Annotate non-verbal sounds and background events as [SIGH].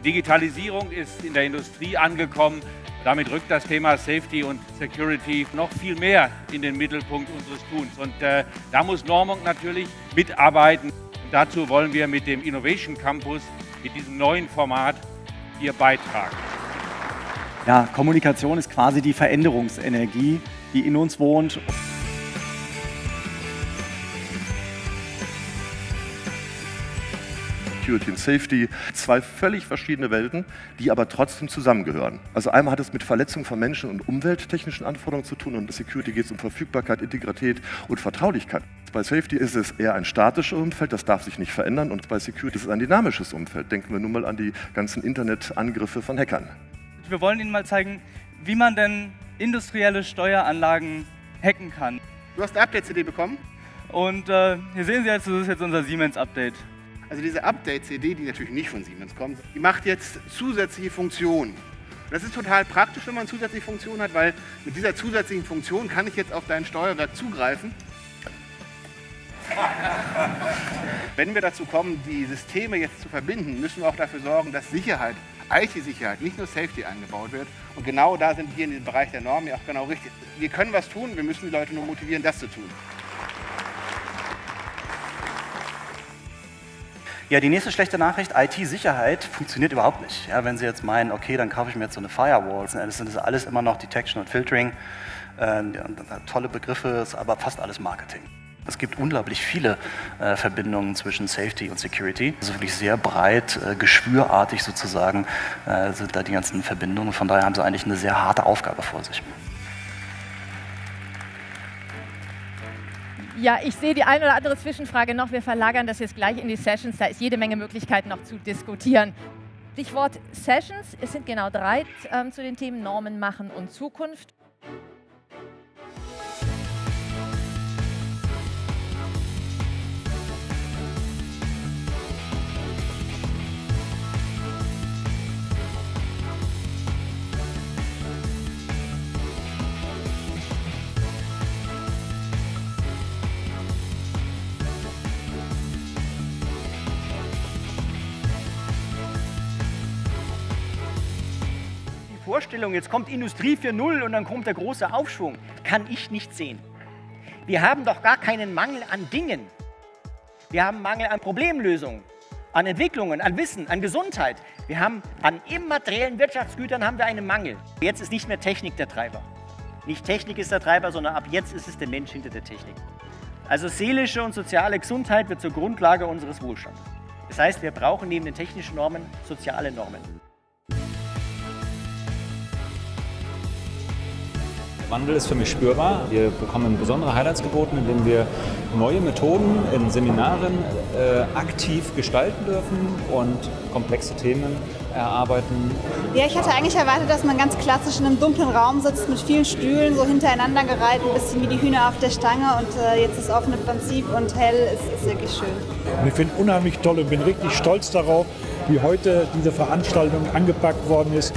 Die Digitalisierung ist in der Industrie angekommen. Damit rückt das Thema Safety und Security noch viel mehr in den Mittelpunkt unseres Tuns. Und äh, da muss Normung natürlich mitarbeiten. Und dazu wollen wir mit dem Innovation Campus, mit diesem neuen Format, hier beitragen. Ja, Kommunikation ist quasi die Veränderungsenergie, die in uns wohnt. Security und Safety, zwei völlig verschiedene Welten, die aber trotzdem zusammengehören. Also einmal hat es mit Verletzung von Menschen und umwelttechnischen Anforderungen zu tun und bei Security geht es um Verfügbarkeit, Integrität und Vertraulichkeit. Bei Safety ist es eher ein statisches Umfeld, das darf sich nicht verändern und bei Security ist es ein dynamisches Umfeld. Denken wir nun mal an die ganzen Internetangriffe von Hackern. Wir wollen Ihnen mal zeigen, wie man denn industrielle Steueranlagen hacken kann. Du hast eine Update-CD bekommen? Und äh, hier sehen Sie jetzt, das ist jetzt unser Siemens-Update. Also diese Update-CD, die natürlich nicht von Siemens kommt, die macht jetzt zusätzliche Funktionen. Das ist total praktisch, wenn man zusätzliche Funktionen hat, weil mit dieser zusätzlichen Funktion kann ich jetzt auf dein Steuerwerk zugreifen. [LAUGHS] Wenn wir dazu kommen, die Systeme jetzt zu verbinden, müssen wir auch dafür sorgen, dass Sicherheit, IT-Sicherheit, nicht nur Safety eingebaut wird. Und genau da sind wir in diesem Bereich der Normen ja auch genau richtig. Wir können was tun, wir müssen die Leute nur motivieren, das zu tun. Ja, die nächste schlechte Nachricht, IT-Sicherheit funktioniert überhaupt nicht. Ja, wenn Sie jetzt meinen, okay, dann kaufe ich mir jetzt so eine Firewall, das sind alles immer noch Detection und Filtering, äh, tolle Begriffe, ist aber fast alles Marketing. Es gibt unglaublich viele äh, Verbindungen zwischen Safety und Security. Also wirklich sehr breit, äh, geschwürartig sozusagen äh, sind da die ganzen Verbindungen. Von daher haben sie eigentlich eine sehr harte Aufgabe vor sich. Ja, ich sehe die eine oder andere Zwischenfrage noch. Wir verlagern das jetzt gleich in die Sessions. Da ist jede Menge Möglichkeiten noch zu diskutieren. Stichwort Sessions. Es sind genau drei ähm, zu den Themen Normen machen und Zukunft. Vorstellung, jetzt kommt Industrie 4.0 und dann kommt der große Aufschwung, kann ich nicht sehen. Wir haben doch gar keinen Mangel an Dingen. Wir haben Mangel an Problemlösungen, an Entwicklungen, an Wissen, an Gesundheit. Wir haben an immateriellen Wirtschaftsgütern haben wir einen Mangel. Jetzt ist nicht mehr Technik der Treiber. Nicht Technik ist der Treiber, sondern ab jetzt ist es der Mensch hinter der Technik. Also seelische und soziale Gesundheit wird zur Grundlage unseres Wohlstandes. Das heißt, wir brauchen neben den technischen Normen soziale Normen. Wandel ist für mich spürbar. Wir bekommen besondere Highlights geboten, indem wir neue Methoden in Seminaren äh, aktiv gestalten dürfen und komplexe Themen erarbeiten. Ja, ich hatte eigentlich erwartet, dass man ganz klassisch in einem dunklen Raum sitzt mit vielen Stühlen, so hintereinander gereiht, ein bisschen wie die Hühner auf der Stange und äh, jetzt das offene Prinzip und hell ist, ist wirklich schön. Und ich finde unheimlich toll und bin richtig stolz darauf, wie heute diese Veranstaltung angepackt worden ist.